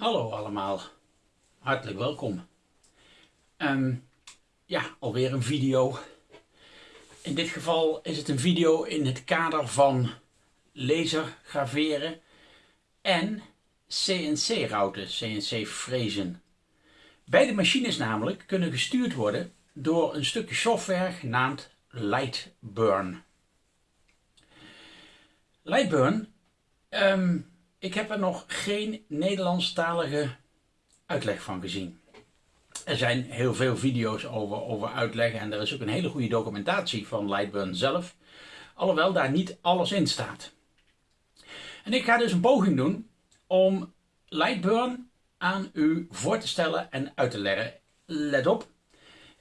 Hallo allemaal, hartelijk welkom. Ehm, ja, alweer een video. In dit geval is het een video in het kader van laser graveren en CNC-routen, CNC-frezen. Beide machines namelijk kunnen gestuurd worden door een stukje software genaamd Lightburn. Lightburn um, ik heb er nog geen Nederlandstalige uitleg van gezien. Er zijn heel veel video's over, over uitleggen en er is ook een hele goede documentatie van Lightburn zelf. Alhoewel daar niet alles in staat. En ik ga dus een poging doen om Lightburn aan u voor te stellen en uit te leggen. Let op,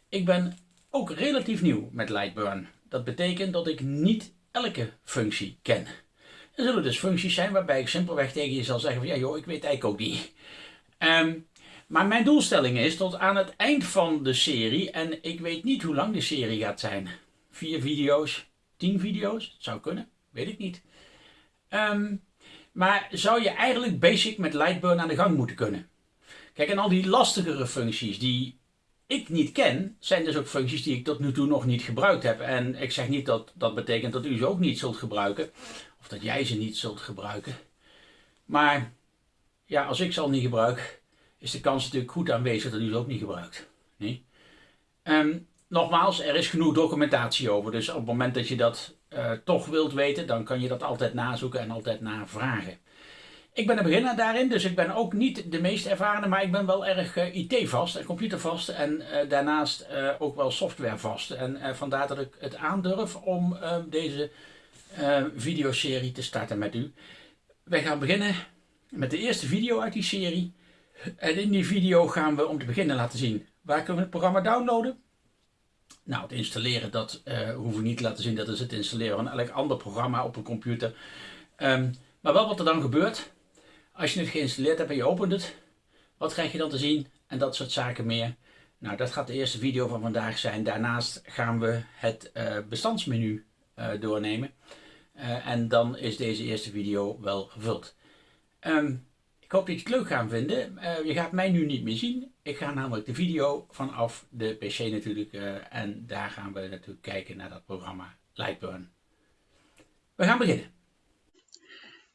ik ben ook relatief nieuw met Lightburn. Dat betekent dat ik niet elke functie ken. Er zullen dus functies zijn waarbij ik simpelweg tegen je zal zeggen van ja joh, ik weet eigenlijk ook niet. Ehm, maar mijn doelstelling is tot aan het eind van de serie, en ik weet niet hoe lang de serie gaat zijn. Vier video's, tien video's, dat zou kunnen, weet ik niet. Ehm, maar zou je eigenlijk basic met Lightburn aan de gang moeten kunnen. Kijk, en al die lastigere functies die ik niet ken, zijn dus ook functies die ik tot nu toe nog niet gebruikt heb. En ik zeg niet dat dat betekent dat u ze ook niet zult gebruiken. Of dat jij ze niet zult gebruiken. Maar ja, als ik ze al niet gebruik, is de kans natuurlijk goed aanwezig dat u ze ook niet gebruikt. Nee? Um, nogmaals, er is genoeg documentatie over. Dus op het moment dat je dat uh, toch wilt weten, dan kan je dat altijd nazoeken en altijd navragen. Ik ben een beginner daarin, dus ik ben ook niet de meest ervarene, maar ik ben wel erg uh, IT-vast en computervast en uh, daarnaast ook wel softwarevast. En vandaar dat ik het aandurf om ehm, deze uh, videoserie te starten met u. Wij gaan beginnen met de eerste video uit die serie. En in die video gaan we om te beginnen laten zien waar kunnen we het programma downloaden. Nou, het installeren, dat uh, hoef ik niet te laten zien. Dat is het installeren van elk ander programma op een computer. Um, maar wel wat er dan gebeurt. Als je het geïnstalleerd hebt en je opent het. Wat krijg je dan te zien? En dat soort zaken meer. Nou, dat gaat de eerste video van vandaag zijn. Daarnaast gaan we het uh, bestandsmenu doornemen. Uh, en dan is deze eerste video wel gevuld. Um, ik hoop dat je het leuk gaat vinden. Uh, je gaat mij nu niet meer zien. Ik ga namelijk de video vanaf de PC natuurlijk. en daar gaan we natuurlijk kijken naar dat programma Lightburn. We gaan beginnen.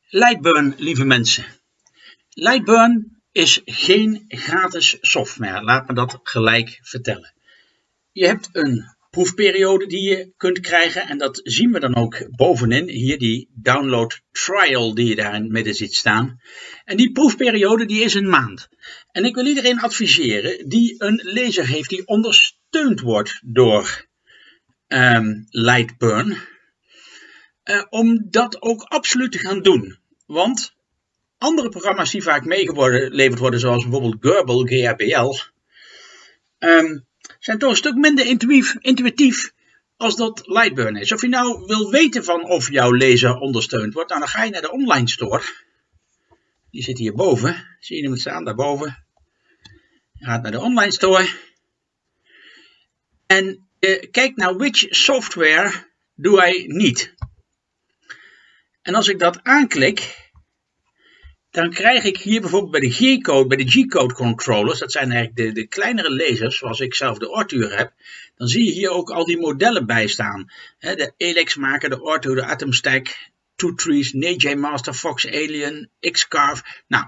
Lightburn, lieve mensen. Lightburn is geen gratis software. Laat me dat gelijk vertellen. Je hebt een proefperiode die je kunt krijgen. En dat zien we dan ook bovenin. Hier die download trial die je daar in het midden ziet staan. En die proefperiode die is een maand. En ik wil iedereen adviseren die een laser heeft die ondersteund wordt door um, Lightburn. Uh, om dat ook absoluut te gaan doen. Want andere programma's die vaak meegeleverd worden, zoals bijvoorbeeld Gerbil, GRBL, um, zijn toch een stuk minder intuïtief, als dat Lightburn is. Of je nou wil weten van of jouw laser ondersteund wordt, nou, dan ga je naar de online store. Die zit hierboven. Zie je hem staan, daarboven. Je gaat naar de online store. En uh, kijk naar which software doe I niet. En als ik dat aanklik, dan krijg ik hier bijvoorbeeld bij de G-code, bij de G-code controllers, dat zijn eigenlijk de, de kleinere lasers, zoals ik zelf de Ortuur heb, dan zie je hier ook al die modellen bij staan. de Elex maker, de Ortuur, de Atomstack, Two Trees, NJ Master, Fox Alien, X-Carve. Nou,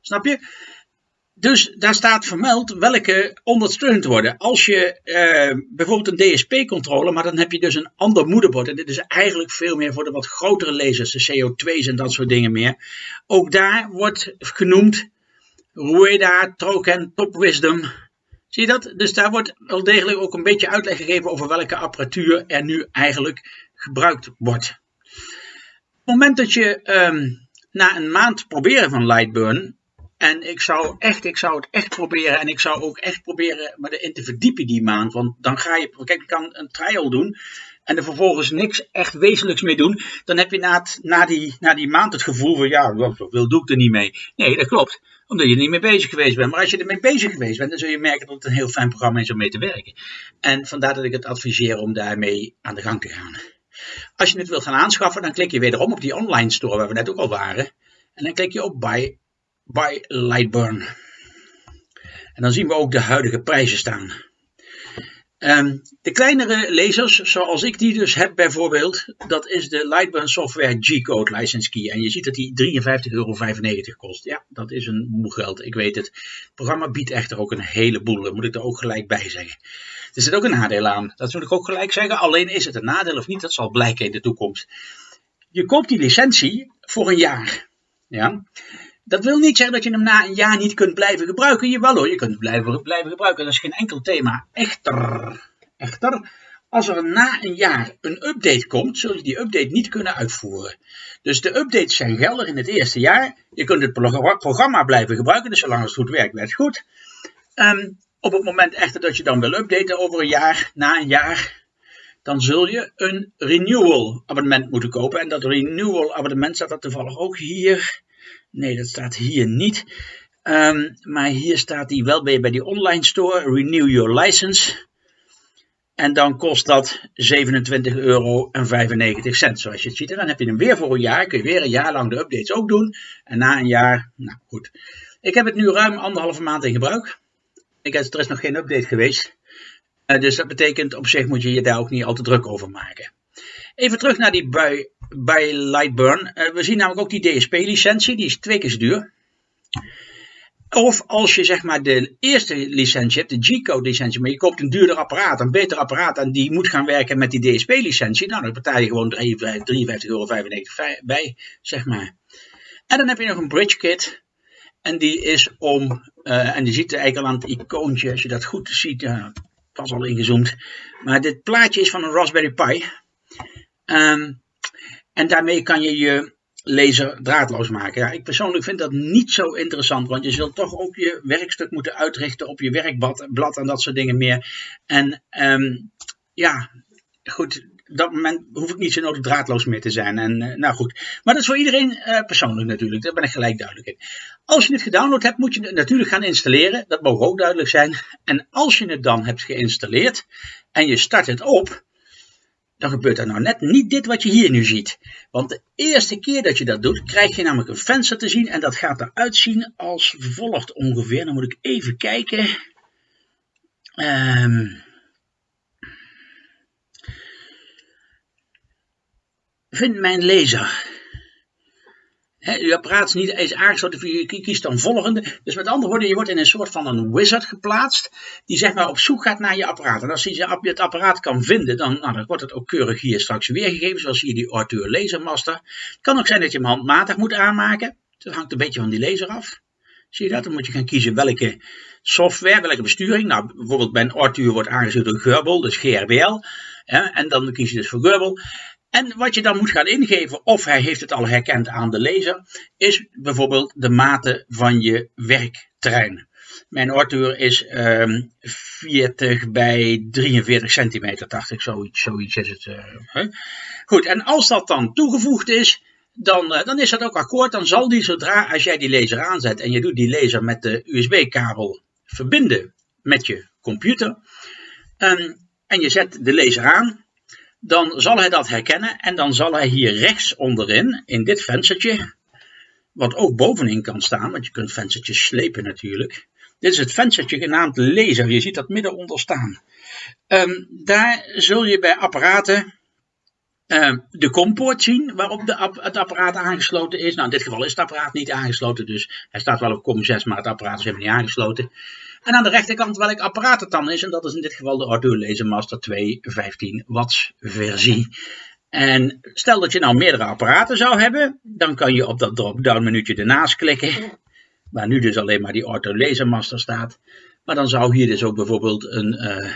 snap je? Dus daar staat vermeld welke ondersteund worden. Als je uh, bijvoorbeeld een DSP-controller, maar dan heb je dus een ander moederbord. En dit is eigenlijk veel meer voor de wat grotere lasers, de CO2's en dat soort dingen meer. Ook daar wordt genoemd Rueda, Troken, Top Wisdom. Zie je dat? Dus daar wordt wel degelijk ook een beetje uitleg gegeven over welke apparatuur er nu eigenlijk gebruikt wordt. Op het moment dat je um, na een maand proberen van Lightburn en ik zou, echt, ik zou het echt proberen. En ik zou ook echt proberen me erin te verdiepen die maand. Want dan ga je, kijk, je kan een trial doen. En er vervolgens niks echt wezenlijks mee doen. Dan heb je na, na, die, na die maand het gevoel van, ja, zoveel doe ik er niet mee. Nee, dat klopt. Omdat je er niet mee bezig geweest bent. Maar als je ermee bezig geweest bent, dan zul je merken dat het een heel fijn programma is om mee te werken. En vandaar dat ik het adviseer om daarmee aan de gang te gaan. Als je het wilt gaan aanschaffen, dan klik je wederom op die online store waar we net ook al waren. En dan klik je op Buy by Lightburn. En dan zien we ook de huidige prijzen staan. Ehm, de kleinere lezers, zoals ik die dus heb bijvoorbeeld, dat is de Lightburn Software G-Code License Key. En je ziet dat die 53,95 euro kost. Ja, dat is een moe geld, ik weet het. Het programma biedt echter ook een heleboel, dat moet ik er ook gelijk bij zeggen. Er zit ook een nadeel aan, dat moet ik ook gelijk zeggen. Alleen is het een nadeel of niet, dat zal blijken in de toekomst. Je koopt die licentie voor een jaar. Ja? Dat wil niet zeggen dat je hem na een jaar niet kunt blijven gebruiken. Jawel hoor, je kunt het blijven, blijven gebruiken. Dat is geen enkel thema. Echter, echter, als er na een jaar een update komt, zul je die update niet kunnen uitvoeren. Dus de updates zijn geldig in het eerste jaar. Je kunt het programma blijven gebruiken, dus zolang het goed werkt, werkt het goed. Um, op het moment echter dat je dan wil updaten over een jaar, na een jaar, dan zul je een renewal abonnement moeten kopen. En dat renewal abonnement staat er toevallig ook hier. Nee, dat staat hier niet. Um, maar hier staat die wel bij, bij die online store. Renew your license. En dan kost dat 27,95 euro. Zoals je het ziet. En dan heb je hem weer voor een jaar. Kun je weer een jaar lang de updates ook doen. En na een jaar, nou goed. Ik heb het nu ruim anderhalve maand in gebruik. Ik heb, er is nog geen update geweest. Uh, dus dat betekent op zich moet je je daar ook niet al te druk over maken. Even terug naar die bij, bij Lightburn. Uh, we zien namelijk ook die DSP-licentie, die is twee keer zo duur. Of als je zeg maar de eerste licentie hebt, de G-code licentie, maar je koopt een duurder apparaat, een beter apparaat en die moet gaan werken met die DSP-licentie, nou dan betaal je gewoon 53,95 euro bij, zeg maar. En dan heb je nog een bridge kit. En die is om, uh, en die ziet eigenlijk al aan het icoontje, als je dat goed ziet, uh, pas al ingezoomd. Maar dit plaatje is van een Raspberry Pi. Um, en daarmee kan je je laser draadloos maken. Ja, ik persoonlijk vind dat niet zo interessant, want je zult toch ook je werkstuk moeten uitrichten op je werkblad en dat soort dingen meer. En um, ja, goed, op dat moment hoef ik niet zo nodig draadloos meer te zijn. En, uh, nou goed, maar dat is voor iedereen uh, persoonlijk natuurlijk, daar ben ik gelijk duidelijk in. Als je het gedownload hebt, moet je het natuurlijk gaan installeren, dat mogen ook duidelijk zijn. En als je het dan hebt geïnstalleerd en je start het op, dan gebeurt er nou net niet dit wat je hier nu ziet. Want de eerste keer dat je dat doet, krijg je namelijk een venster te zien en dat gaat eruit zien als volgt ongeveer. Dan moet ik even kijken. Um, vind mijn lezer. Uw apparaat is niet eens aangesloten, je kiest dan volgende. Dus met andere woorden, je wordt in een soort van een wizard geplaatst, die zeg maar op zoek gaat naar je apparaat. En als je het apparaat kan vinden, dan, nou, dan wordt het ook keurig hier straks weergegeven, zoals hier die Arthur Lasermaster. Het kan ook zijn dat je hem handmatig moet aanmaken. Dat hangt een beetje van die laser af. Zie je dat? Dan moet je gaan kiezen welke software, welke besturing. Nou, bijvoorbeeld bij een Arthur wordt aangesloten door Gerbel, dus GRBL. En dan kies je dus voor Gerbel. En wat je dan moet gaan ingeven, of hij heeft het al herkend aan de lezer, is bijvoorbeeld de mate van je werkterrein. Mijn Arthur is um, 40 bij 43 centimeter, dacht ik, zoiets, zoiets is het. Uh, Goed, en als dat dan toegevoegd is, dan, uh, dan is dat ook akkoord. Dan zal die zodra, als jij die laser aanzet en je doet die laser met de USB-kabel verbinden met je computer, um, en je zet de laser aan, dan zal hij dat herkennen en dan zal hij hier rechts onderin, in dit venstertje, wat ook bovenin kan staan, want je kunt venstertjes slepen natuurlijk. Dit is het venstertje genaamd laser, je ziet dat midden onder staan. Um, daar zul je bij apparaten um, de compoort zien waarop de het apparaat aangesloten is. Nou, in dit geval is het apparaat niet aangesloten, dus hij staat wel op COM6, maar het apparaat is helemaal niet aangesloten. En aan de rechterkant welk apparaat het dan is. En dat is in dit geval de Arduino Lasermaster 2 15 watts versie. En stel dat je nou meerdere apparaten zou hebben. Dan kan je op dat drop-down menuutje ernaast klikken. Waar nu dus alleen maar die Orto Lasermaster staat. Maar dan zou hier dus ook bijvoorbeeld een uh, eh,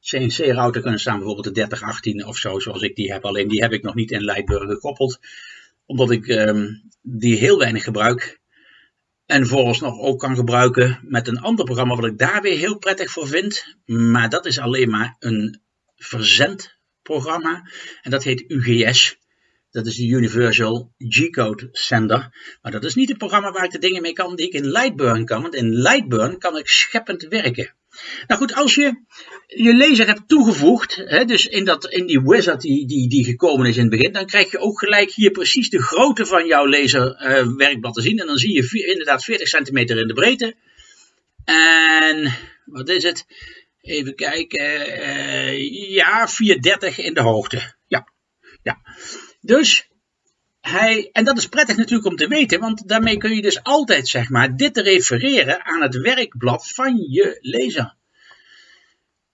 CNC-router kunnen staan. Bijvoorbeeld de 3018 of zo, zoals ik die heb. Alleen die heb ik nog niet in Lightburg gekoppeld. Omdat ik um, die heel weinig gebruik. En vooralsnog ook kan gebruiken met een ander programma wat ik daar weer heel prettig voor vind. Maar dat is alleen maar een verzendprogramma. En dat heet UGS. Dat is de Universal G-Code Sender. Maar dat is niet het programma waar ik de dingen mee kan die ik in Lightburn kan. Want in Lightburn kan ik scheppend werken. Nou goed, als je je laser hebt toegevoegd, hè, dus in, dat, in die wizard die, die, die gekomen is in het begin, dan krijg je ook gelijk hier precies de grootte van jouw laserwerkblad uh, te zien. En dan zie je inderdaad 40 centimeter in de breedte. En wat is het? Even kijken. Uh, ja, 430 in de hoogte. Ja, ja. Dus en dat is prettig natuurlijk om te weten, want daarmee kun je dus altijd zeg maar dit refereren aan het werkblad van je lezer.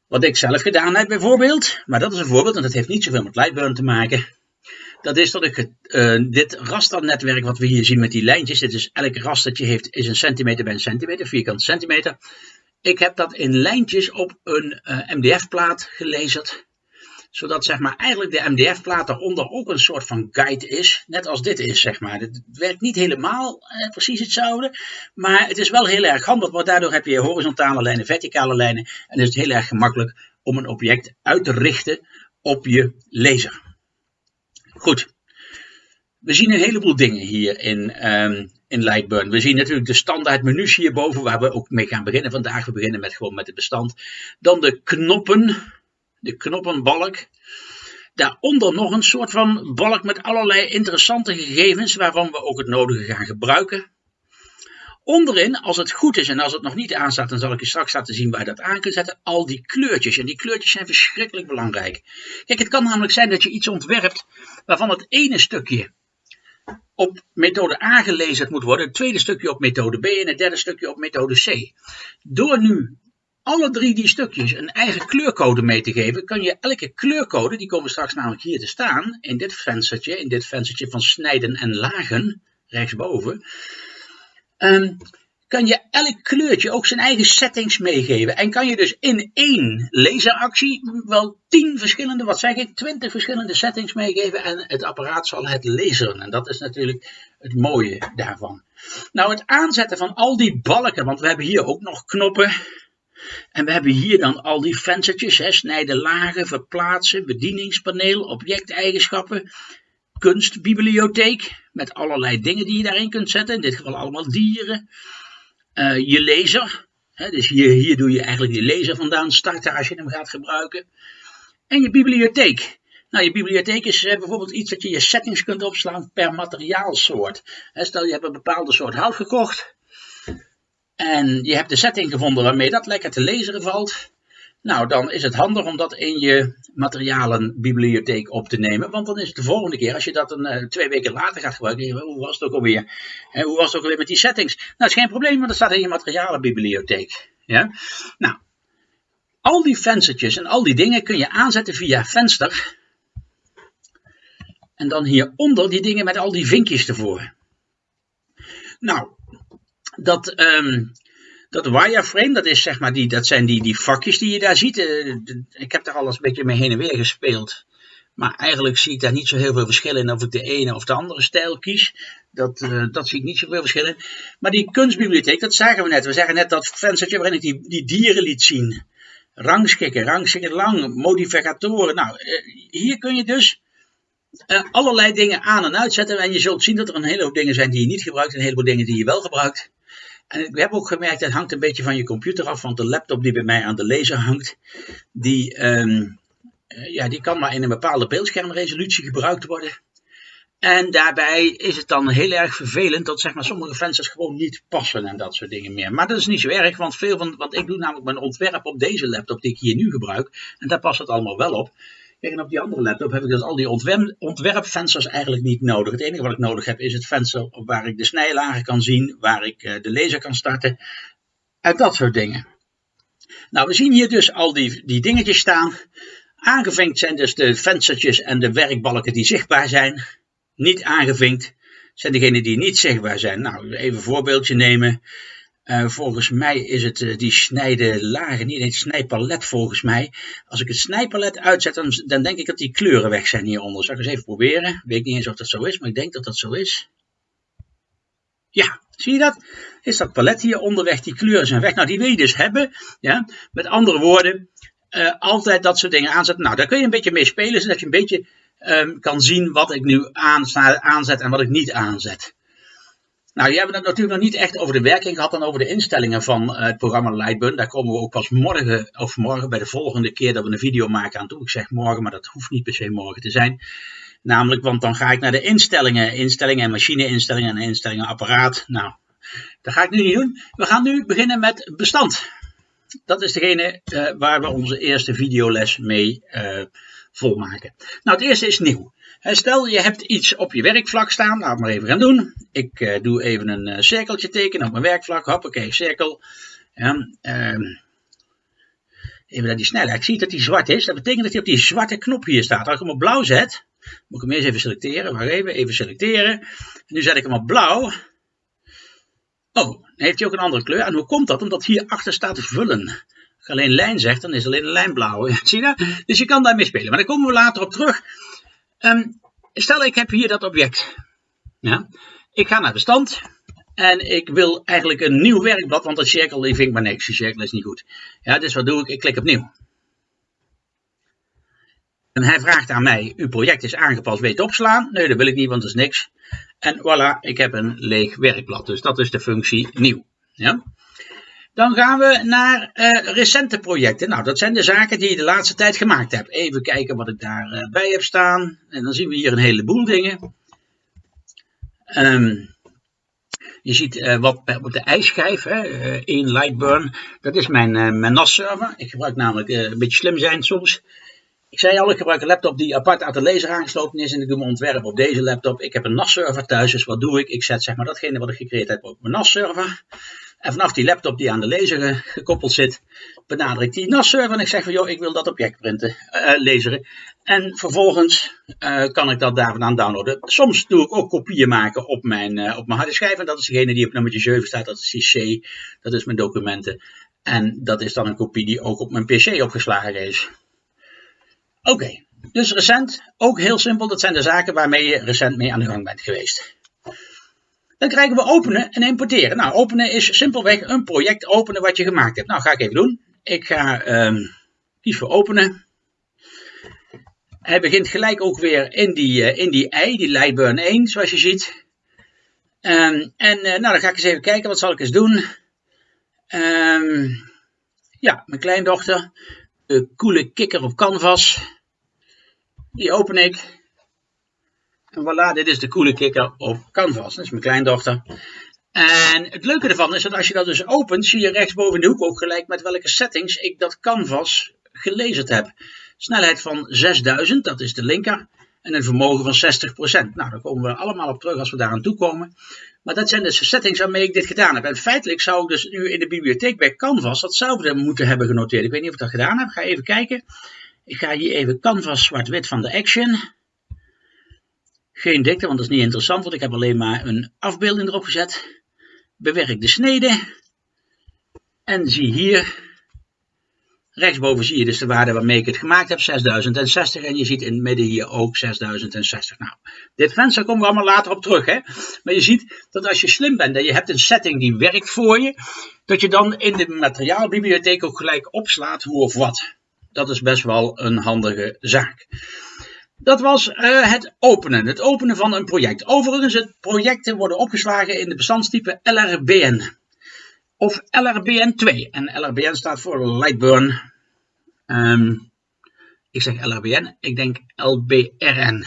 Wat ik zelf gedaan heb bijvoorbeeld, maar dat is een voorbeeld en dat heeft niet zoveel met Lightburn te maken. Dat is dat ik uh, dit rasternetwerk wat we hier zien met die lijntjes, dit is elk rastertje heeft, is een centimeter bij een centimeter, vierkante centimeter. Ik heb dat in lijntjes op een uh, MDF-plaat gelezen zodat zeg maar, eigenlijk de MDF-plaat daaronder ook een soort van guide is. Net als dit is, zeg maar. Het werkt niet helemaal eh, precies hetzelfde. Maar het is wel heel erg handig, want daardoor heb je horizontale lijnen, verticale lijnen. En is het heel erg gemakkelijk om een object uit te richten op je laser. Goed. We zien een heleboel dingen hier in, um, in Lightburn. We zien natuurlijk de standaard menus hierboven, waar we ook mee gaan beginnen vandaag. We beginnen met gewoon met het bestand. Dan de knoppen de knoppenbalk. Daaronder nog een soort van balk met allerlei interessante gegevens waarvan we ook het nodige gaan gebruiken. Onderin, als het goed is en als het nog niet aanstaat, dan zal ik je straks laten zien waar je dat aan kunt zetten, al die kleurtjes. En die kleurtjes zijn verschrikkelijk belangrijk. Kijk, het kan namelijk zijn dat je iets ontwerpt waarvan het ene stukje op methode A gelezen moet worden, het tweede stukje op methode B en het derde stukje op methode C. Door nu alle drie die stukjes een eigen kleurcode mee te geven, kan je elke kleurcode, die komen straks namelijk hier te staan, in dit venstertje, in dit venstertje van snijden en lagen, rechtsboven, um, kan je elk kleurtje ook zijn eigen settings meegeven. En kan je dus in één laseractie wel tien verschillende, wat zeg ik, twintig verschillende settings meegeven en het apparaat zal het laseren. En dat is natuurlijk het mooie daarvan. Nou, het aanzetten van al die balken, want we hebben hier ook nog knoppen, en we hebben hier dan al die venstertjes, hè, snijden lagen, verplaatsen, bedieningspaneel, objecteigenschappen, kunstbibliotheek, met allerlei dingen die je daarin kunt zetten, in dit geval allemaal dieren. Uh, je laser, hè, dus hier, hier doe je eigenlijk die laser vandaan starten als je hem gaat gebruiken. En je bibliotheek. Nou, je bibliotheek is uh, bijvoorbeeld iets dat je je settings kunt opslaan per materiaalsoort. Stel je hebt een bepaalde soort hout gekocht, en je hebt de setting gevonden waarmee dat lekker te lezen valt. Nou, dan is het handig om dat in je materialenbibliotheek op te nemen. Want dan is het de volgende keer, als je dat een, uh, twee weken later gaat gebruiken, hoe was het ook alweer? En hoe was het ook alweer met die settings? Nou, dat is geen probleem, want dat staat in je materialenbibliotheek. Ja? Nou, al die venstertjes en al die dingen kun je aanzetten via venster. En dan hieronder die dingen met al die vinkjes ervoor. Nou, dat, um, dat wireframe, dat, is, zeg maar die, dat zijn die, die vakjes die je daar ziet. Uh, ik heb daar alles een beetje mee heen en weer gespeeld. Maar eigenlijk zie ik daar niet zo heel veel verschil in of ik de ene of de andere stijl kies. Dat, uh, dat zie ik niet zoveel verschil in. Maar die kunstbibliotheek, dat zagen we net. We zagen net dat venstertje waarin ik die, die dieren liet zien. Rangschikken, rangschikken lang, modificatoren. Nou, uh, hier kun je dus allerlei dingen aan en uitzetten. En je zult zien dat er een heleboel dingen zijn die je niet gebruikt. En een heleboel dingen die je wel gebruikt. En ik heb ook gemerkt, het hangt een beetje van je computer af, want de laptop die bij mij aan de laser hangt, die, um, ja, die kan maar in een bepaalde beeldschermresolutie gebruikt worden. En daarbij is het dan heel erg vervelend dat zeg maar, sommige vensters gewoon niet passen en dat soort dingen meer. Maar dat is niet zo erg, want veel van, want ik doe namelijk mijn ontwerp op deze laptop die ik hier nu gebruik. En daar past het allemaal wel op. Kijk, op die andere laptop heb ik dus al die ontwerp, ontwerpvensters eigenlijk niet nodig. Het enige wat ik nodig heb is het venster waar ik de snijlagen kan zien, waar ik uh, de laser kan starten. En dat soort dingen. Nou, we zien hier dus al die, die dingetjes staan. Aangevinkt zijn dus de venstertjes en de werkbalken die zichtbaar zijn. Niet aangevinkt zijn degenen die niet zichtbaar zijn. Nou, even een voorbeeldje nemen. Uh, volgens mij is het uh, die snijden lagen, niet het snijpalet volgens mij. Als ik het snijpalet uitzet, dan, dan, denk ik dat die kleuren weg zijn hieronder. Zal ik eens even proberen? Weet niet eens of dat zo is, maar ik denk dat dat zo is. Ja, zie je dat? Is dat palet hier onderweg, die kleuren zijn weg. Nou, die wil je dus hebben. Ja? Met andere woorden, uh, altijd dat soort dingen aanzetten. Nou, daar kun je een beetje mee spelen, zodat je een beetje um, kan zien wat ik nu aanzet en wat ik niet aanzet. Nou, die hebben het natuurlijk nog niet echt over de werking gehad, dan over de instellingen van uh, het programma Lightburn. Daar komen we ook pas morgen, of morgen bij de volgende keer dat we een video maken aan toe. Ik zeg morgen, maar dat hoeft niet per se morgen te zijn. Namelijk, want dan ga ik naar de instellingen, instellingen en machineinstellingen en instellingen apparaat. Nou, dat ga ik nu niet doen. We gaan nu beginnen met bestand. Dat is degene uh, waar we onze eerste videoles mee uh, volmaken. Nou, het eerste is nieuw. Stel je hebt iets op je werkvlak staan, laat maar even gaan doen. Ik uh, doe even een uh, cirkeltje tekenen op mijn werkvlak, hoppakee, cirkel. Uh, even naar die snelheid. Ik zie dat die zwart is, dat betekent dat hij op die zwarte knop hier staat. Als ik hem op blauw zet, moet ik hem eerst even selecteren, wacht even, even selecteren. En nu zet ik hem op blauw. Oh, dan heeft hij ook een andere kleur. En hoe komt dat? Omdat hierachter staat vullen. Alleen lijn zeg, dan is alleen een lijn blauw. Zie je dat? Dus je kan daarmee spelen. Maar daar komen we later op terug. Um, stel ik heb hier dat object. Ja. Ik ga naar de stand. En ik wil eigenlijk een nieuw werkblad, want dat cirkel vind ik maar niks. Die cirkel is niet goed. Ja, dus wat doe ik? Ik klik op nieuw. En hij vraagt aan mij, uw project is aangepast, weet opslaan? Nee, dat wil ik niet, want dat is niks. En voilà, ik heb een leeg werkblad. Dus dat is de functie nieuw. Ja? Dan gaan we naar uh, recente projecten. Nou, dat zijn de zaken die je de laatste tijd gemaakt hebt. Even kijken wat ik daarbij uh, bij heb staan. En dan zien we hier een heleboel dingen. Um, je ziet uh, wat op de ijsschijf hè, in Lightburn. Dat is mijn, mijn NAS-server. Ik gebruik namelijk een beetje slim zijn soms. Ik zei al, ik gebruik een laptop die apart uit de laser aangesloten is en ik doe mijn ontwerp op deze laptop. Ik heb een NAS-server thuis, dus wat doe ik? Ik zet zeg maar datgene wat ik gecreëerd heb op mijn NAS-server. En vanaf die laptop die aan de laser gekoppeld zit, benader ik die NAS-server en ik zeg van joh, ik wil dat object printen, uh, laseren. En vervolgens kan ik dat daar vandaan downloaden. Soms doe ik ook kopieën maken op mijn, op mijn harde schijf en dat is degene die op nummertje 7 staat, dat is die C, dat is mijn documenten. En dat is dan een kopie die ook op mijn PC opgeslagen is. Oké, dus recent, ook heel simpel, dat zijn de zaken waarmee je recent mee aan de gang bent geweest. Dan krijgen we openen en importeren. Nou, openen is simpelweg een project openen wat je gemaakt hebt. Nou, ga ik even doen. Ik ga um, kies voor openen. Hij begint gelijk ook weer in die, uh, in die ei, die Lightburn 1, zoals je ziet. Um, en uh, nou, dan ga ik eens even kijken, wat zal ik eens doen? Um, ja, mijn kleindochter. De coole kikker op canvas. Die open ik. En voilà, dit is de coole kikker op Canvas. Dat is mijn kleindochter. En het leuke ervan is dat als je dat dus opent, zie je rechtsboven in de hoek ook gelijk met welke settings ik dat Canvas gelezen heb. Snelheid van 6000, dat is de linker. En een vermogen van 60%. Nou, daar komen we allemaal op terug als we daar aan toe komen. Maar dat zijn dus de settings waarmee ik dit gedaan heb. En feitelijk zou ik dus nu in de bibliotheek bij Canvas datzelfde moeten hebben genoteerd. Ik weet niet of ik dat gedaan heb. Ga even kijken. Ik ga hier even Canvas zwart-wit van de Action. Geen dikte, want dat is niet interessant, want ik heb alleen maar een afbeelding erop gezet. Bewerk de snede. En zie hier, rechtsboven zie je dus de waarde waarmee ik het gemaakt heb, 6060. En je ziet in het midden hier ook 6060. Nou, dit venster komen we allemaal later op terug. Hè? Maar je ziet dat als je slim bent en je hebt een setting die werkt voor je, dat je dan in de materiaalbibliotheek ook gelijk opslaat hoe of wat. Dat is best wel een handige zaak. Dat was uh, het openen, het openen van een project. Overigens, het projecten worden opgeslagen in de bestandstype LRBN of LRBN2. En LRBN staat voor Lightburn. Um, ik zeg LRBN, ik denk LBRN.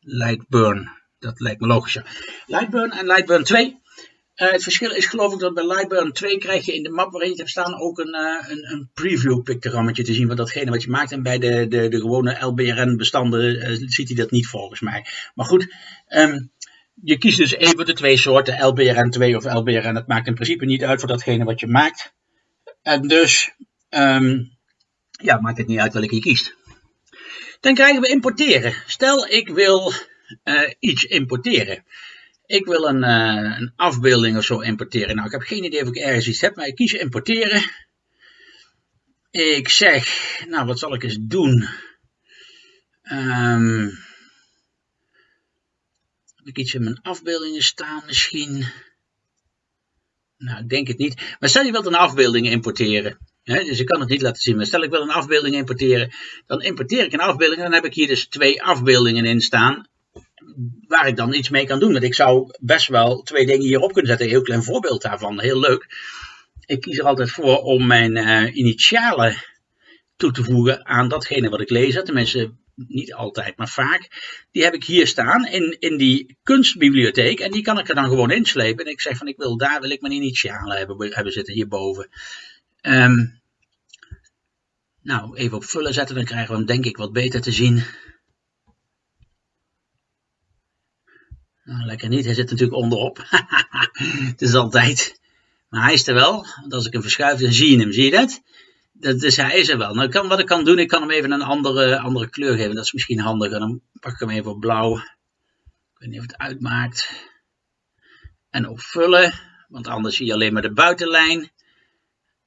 Lightburn, dat lijkt me logischer. Lightburn en Lightburn 2 uh, het verschil is geloof ik dat bij Lightburn 2 krijg je in de map waarin je hebt staan ook een, uh, een, een preview pictogrammetje te zien van datgene wat je maakt. En bij de, de, de gewone LBRN bestanden uh, ziet hij dat niet volgens mij. Maar goed, um, je kiest dus even de twee soorten, LBRN 2 of LBRN. Het maakt in principe niet uit voor datgene wat je maakt. En dus, um, ja, maakt het niet uit welke je kiest. Dan krijgen we importeren. Stel ik wil iets importeren ik wil een, uh, een, afbeelding of zo importeren. Nou, ik heb geen idee of ik ergens iets heb, maar ik kies importeren. Ik zeg, nou, wat zal ik eens doen? Heb ik iets in mijn afbeeldingen staan misschien? Nou, ik denk het niet. Maar stel je wilt een afbeelding importeren. Dus ik kan het niet laten zien. Maar stel ik wil een afbeelding importeren. Dan importeer ik een afbeelding. Dan heb ik hier dus twee afbeeldingen in staan waar ik dan iets mee kan doen. Want ik zou best wel twee dingen hierop kunnen zetten. Een heel klein voorbeeld daarvan, heel leuk. Ik kies er altijd voor om mijn uh, initialen toe te voegen aan datgene wat ik lees. Tenminste, niet altijd, maar vaak. Die heb ik hier staan in, in die kunstbibliotheek. En die kan ik er dan gewoon inslepen. En ik zeg van ik wil daar wil ik mijn initialen hebben, hebben zitten hierboven. Um, nou, even op vullen zetten, dan krijgen we hem denk ik wat beter te zien. Nou, lekker niet, hij zit natuurlijk onderop. het is altijd. Maar hij is er wel, want als ik hem verschuif, dan zie je hem, zie je dat? dat dus hij is er wel. Nou, kan, wat ik kan doen, ik kan hem even een andere, andere kleur geven. Dat is misschien handiger. Dan pak ik hem even op blauw. Ik weet niet of het uitmaakt. En op vullen, want anders zie je alleen maar de buitenlijn.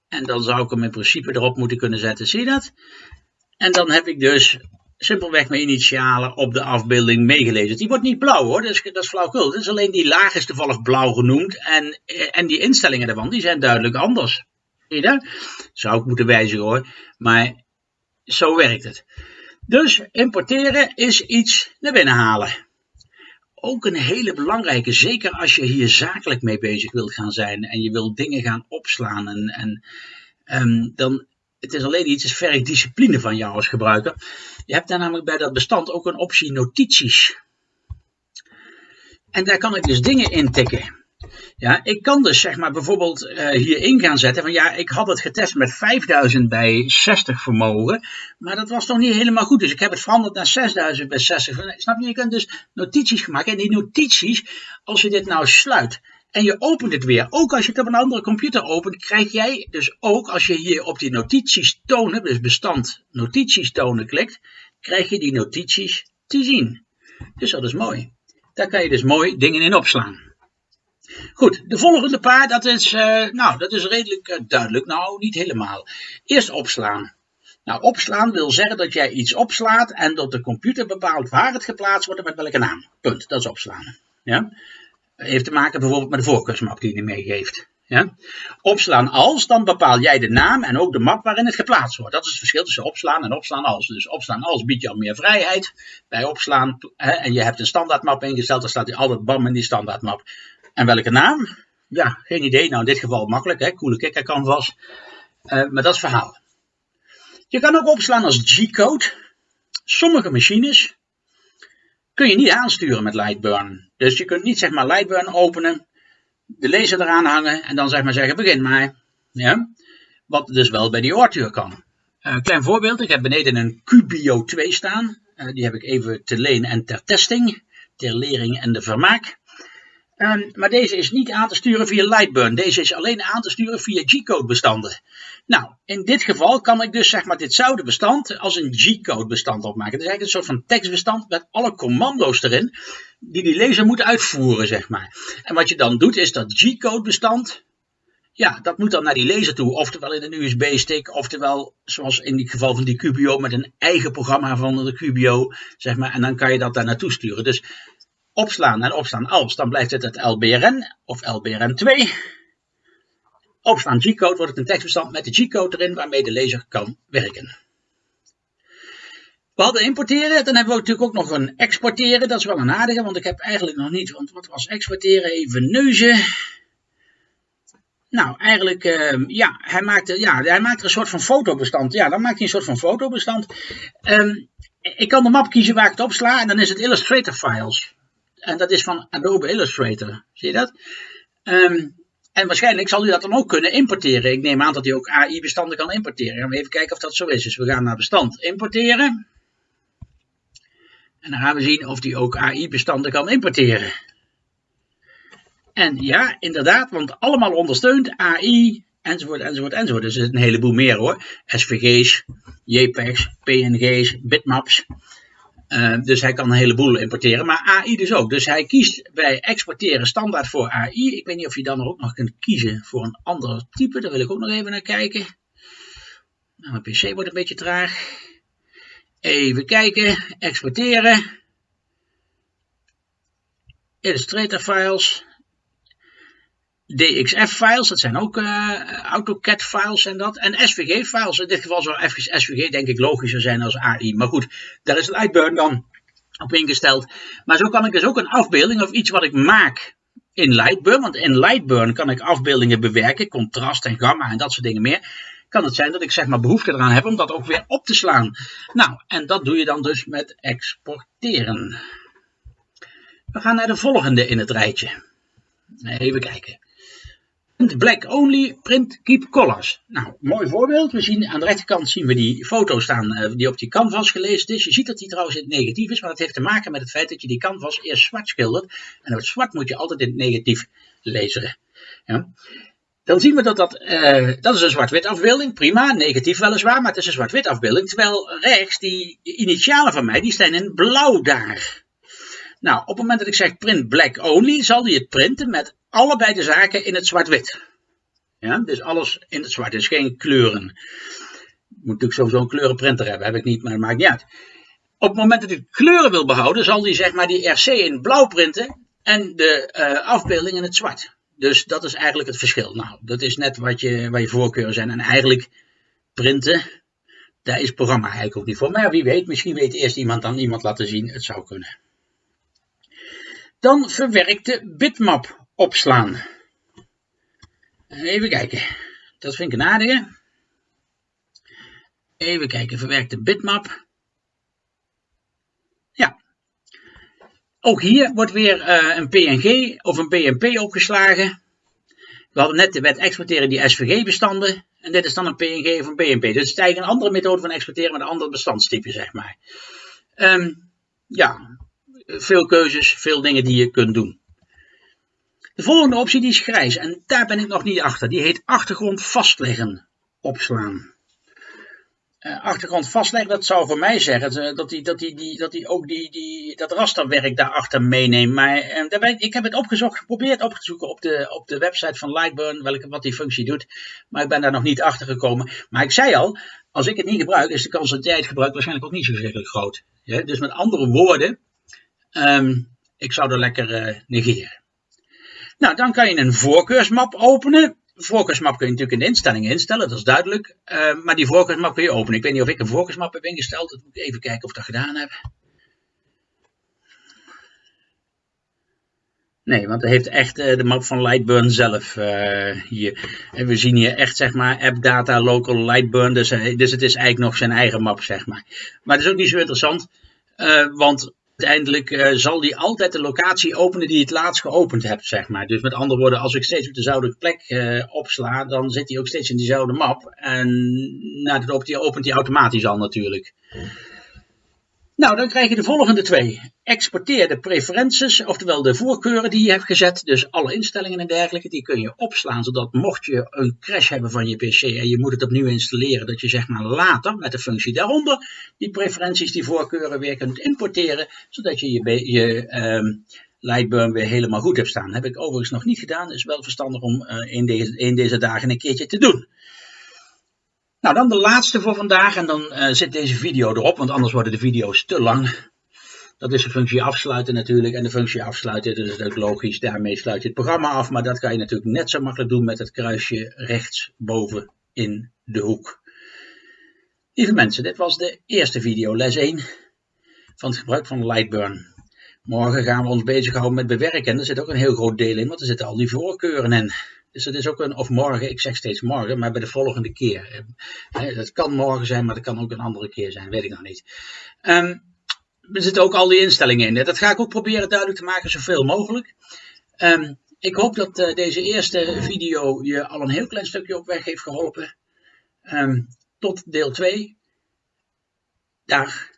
En dan zou ik hem in principe erop moeten kunnen zetten. Zie je dat? En dan heb ik dus simpelweg mijn initialen op de afbeelding meegelezen. Die wordt niet blauw hoor, dat is, dat is flauwkul. Het is alleen die laag is toevallig blauw genoemd. En, en die instellingen daarvan, die zijn duidelijk anders. Zie je dat? Zou ik moeten wijzigen hoor. Maar zo werkt het. Dus importeren is iets naar binnen halen. Ook een hele belangrijke, zeker als je hier zakelijk mee bezig wilt gaan zijn en je wilt dingen gaan opslaan. En, en um, dan, het is alleen iets, is discipline van jou als gebruiker. Je hebt daar namelijk bij dat bestand ook een optie notities. En daar kan ik dus dingen intikken. Ja, ik kan dus zeg maar bijvoorbeeld uh, hierin gaan zetten van ja, ik had het getest met 5000 bij 60 vermogen, maar dat was toch niet helemaal goed. Dus ik heb het veranderd naar 6000 bij 60. Snap je? Je kunt dus notities maken en die notities, als je dit nou sluit en je opent het weer, ook als je het op een andere computer opent, krijg jij dus ook als je hier op die notities tonen, dus bestand notities tonen klikt, krijg je die notities te zien. Dus dat is mooi. Daar kan je dus mooi dingen in opslaan. Goed, de volgende paar, dat is, uh, nou, dat is redelijk uh, duidelijk. Nou, niet helemaal. Eerst opslaan. Nou, opslaan wil zeggen dat jij iets opslaat en dat de computer bepaalt waar het geplaatst wordt en met welke naam. Punt, dat is opslaan. Ja? Heeft te maken bijvoorbeeld met de voorkeursmap die je meegeeft. Ja? Opslaan als, dan bepaal jij de naam en ook de map waarin het geplaatst wordt. Dat is het verschil tussen opslaan en opslaan als. Dus opslaan als biedt al meer vrijheid. Bij opslaan, hè, en je hebt een standaardmap ingesteld, dan staat hij altijd bam in die standaardmap. En welke naam? Ja, geen idee. Nou, in dit geval makkelijk, hè? Coole kikker canvas. Uh, maar dat is verhaal. Je kan ook opslaan als G-code. Sommige machines kun je niet aansturen met Lightburn. Dus je kunt niet zeg maar Lightburn openen, de laser eraan hangen en dan zeg maar zeggen begin maar. Ja? Wat dus wel bij die Ortuur kan. Uh, klein voorbeeld, ik heb beneden een Cubio 2 staan. Uh, die heb ik even te leen en ter testing, ter lering en de vermaak. Um, maar deze is niet aan te sturen via Lightburn. Deze is alleen aan te sturen via G-code bestanden. Nou, in dit geval kan ik dus zeg maar ditzelfde bestand als een G-code bestand opmaken. Het is eigenlijk een soort van tekstbestand met alle commando's erin die die lezer moet uitvoeren, zeg maar. En wat je dan doet is dat G-code bestand, ja, dat moet dan naar die lezer toe. Oftewel in een USB-stick, oftewel zoals in het geval van die Cubio met een eigen programma van de Cubio, zeg maar. En dan kan je dat daar naartoe sturen. Dus opslaan en opslaan als, dan blijft het het LBRN of LBRN2. Opslaan G-code wordt het een tekstbestand met de G-code erin waarmee de lezer kan werken. We hadden importeren, dan hebben we natuurlijk ook nog een exporteren. Dat is wel een aardige, want ik heb eigenlijk nog niet, want wat was exporteren? Even neuzen. Nou, eigenlijk, uh, ja, hij maakt, ja, hij maakt er een soort van fotobestand. Ja, dan maakt hij een soort van fotobestand. Um, ik kan de map kiezen waar ik het opsla en dan is het Illustrator Files. En dat is van Adobe Illustrator. Zie je dat? Um, en waarschijnlijk zal u dat dan ook kunnen importeren. Ik neem aan dat u ook AI-bestanden kan importeren. Gaan we even kijken of dat zo is. Dus we gaan naar bestand importeren. En dan gaan we zien of die ook AI-bestanden kan importeren. En ja, inderdaad, want allemaal ondersteunt AI, enzovoort, enzovoort, enzovoort. Dus er is een heleboel meer hoor. SVG's, JPEG's, PNG's, bitmaps. Uh, dus hij kan een heleboel importeren, maar AI dus ook. Dus hij kiest bij exporteren standaard voor AI. Ik weet niet of je dan ook nog kunt kiezen voor een ander type. Daar wil ik ook nog even naar kijken. Nou, mijn PC wordt een beetje traag. Even kijken, exporteren. Illustrator files. DXF-files, dat zijn ook uh, AutoCAD-files en dat. En SVG-files, in dit geval zou SVG denk ik logischer zijn als AI. Maar goed, daar is Lightburn dan op ingesteld. Maar zo kan ik dus ook een afbeelding of iets wat ik maak in Lightburn. Want in Lightburn kan ik afbeeldingen bewerken, contrast en gamma en dat soort dingen meer. Kan het zijn dat ik zeg maar behoefte eraan heb om dat ook weer op te slaan. Nou, en dat doe je dan dus met exporteren. We gaan naar de volgende in het rijtje. Even kijken. Black only, print, keep colors. Nou, mooi voorbeeld. We zien aan de rechterkant zien we die foto staan uh, die op die canvas gelezen is. Je ziet dat die trouwens in het negatief is, maar dat heeft te maken met het feit dat je die canvas eerst zwart schildert. En het zwart moet je altijd in het negatief lezen. Ja. Dan zien we dat dat, uh, dat is een zwart-wit afbeelding, prima, negatief weliswaar, maar het is een zwart-wit afbeelding. Terwijl rechts, die initialen van mij, die staan in blauw daar. Nou, op het moment dat ik zeg print black only, zal hij het printen met allebei de zaken in het zwart-wit. Ja, dus alles in het zwart, dus geen kleuren. Moet natuurlijk sowieso een kleurenprinter hebben, heb ik niet, maar dat maakt niet uit. Op het moment dat ik kleuren wil behouden, zal hij zeg maar die RC in blauw printen en de uh, afbeelding in het zwart. Dus dat is eigenlijk het verschil. Nou, dat is net wat je, waar je voorkeuren zijn. En eigenlijk printen, daar is het programma eigenlijk ook niet voor. Maar wie weet, misschien weet eerst iemand dan iemand laten zien. Het zou kunnen. Dan verwerkte bitmap opslaan. Even kijken. Dat vind ik een aardige. Even kijken, verwerkte bitmap. Ja. Ook hier wordt weer uh, een PNG of een BMP opgeslagen. We hadden net de wet exporteren die SVG-bestanden. En dit is dan een PNG of een BMP. Dus het is eigenlijk een andere methode van exporteren met een ander bestandstype, zeg maar. Um, ja, veel keuzes, veel dingen die je kunt doen. De volgende optie die is grijs en daar ben ik nog niet achter. Die heet achtergrond vastleggen opslaan. Uh, achtergrond vastleggen, dat zou voor mij zeggen dat hij dat die, die, dat die ook die, die, dat rasterwerk daarachter meeneemt. Maar ben ik, heb het opgezocht, geprobeerd op te zoeken op de, op de website van Lightburn, welke, wat die functie doet. Maar ik ben daar nog niet achter gekomen. Maar ik zei al, als ik het niet gebruik, is de kans dat jij het gebruikt waarschijnlijk ook niet zo verschrikkelijk groot. Dus met andere woorden, um, ik zou er lekker negeren. Nou, dan kan je een voorkeursmap openen. voorkeursmap kun je natuurlijk in de instellingen instellen, dat is duidelijk. Uh, maar die voorkeursmap kun je openen. Ik weet niet of ik een voorkeursmap heb ingesteld. Dat moet ik even kijken of ik dat gedaan heb. Nee, want het heeft echt uh, de map van Lightburn zelf uh, hier. En we zien hier echt, zeg maar, app data local Lightburn. Dus, dus het is eigenlijk nog zijn eigen map, zeg maar. Maar het is ook niet zo interessant. want uiteindelijk uh, zal die altijd de locatie openen die je het laatst geopend hebt, zeg maar. Dus met andere woorden, als ik steeds op dezelfde plek uh, opsla, dan zit hij ook steeds in diezelfde map. En nou, dat opent hij automatisch al natuurlijk. Nou, dan krijg je de volgende twee. Exporteer de preferences, oftewel de voorkeuren die je hebt gezet. Dus alle instellingen en dergelijke, die kun je opslaan. Zodat mocht je een crash hebben van je PC en je moet het opnieuw installeren. Dat je zeg maar later met de functie daaronder die preferenties, die voorkeuren weer kunt importeren. Zodat je je, um, Lightburn weer helemaal goed hebt staan. Heb ik overigens nog niet gedaan. Is wel verstandig om uh, in, deze, in deze dagen een keertje te doen. Nou, dan de laatste voor vandaag en dan uh, zit deze video erop, want anders worden de video's te lang. Dat is de functie afsluiten natuurlijk. En de functie afsluiten, dat is natuurlijk logisch, daarmee sluit je het programma af. Maar dat kan je natuurlijk net zo makkelijk doen met het kruisje rechtsboven in de hoek. Lieve mensen, dit was de eerste video, les 1 van het gebruik van Lightburn. Morgen gaan we ons bezighouden met bewerken. En er zit ook een heel groot deel in, want er zitten al die voorkeuren in. Dus het is ook een, of morgen, ik zeg steeds morgen, maar bij de volgende keer. Dat kan morgen zijn, maar dat kan ook een andere keer zijn, weet ik nog niet. Er zitten ook al die instellingen in. Dat ga ik ook proberen duidelijk te maken, zoveel mogelijk. Um, ik hoop dat uh, deze eerste video je al een heel klein stukje op weg heeft geholpen. Tot deel 2. Dag.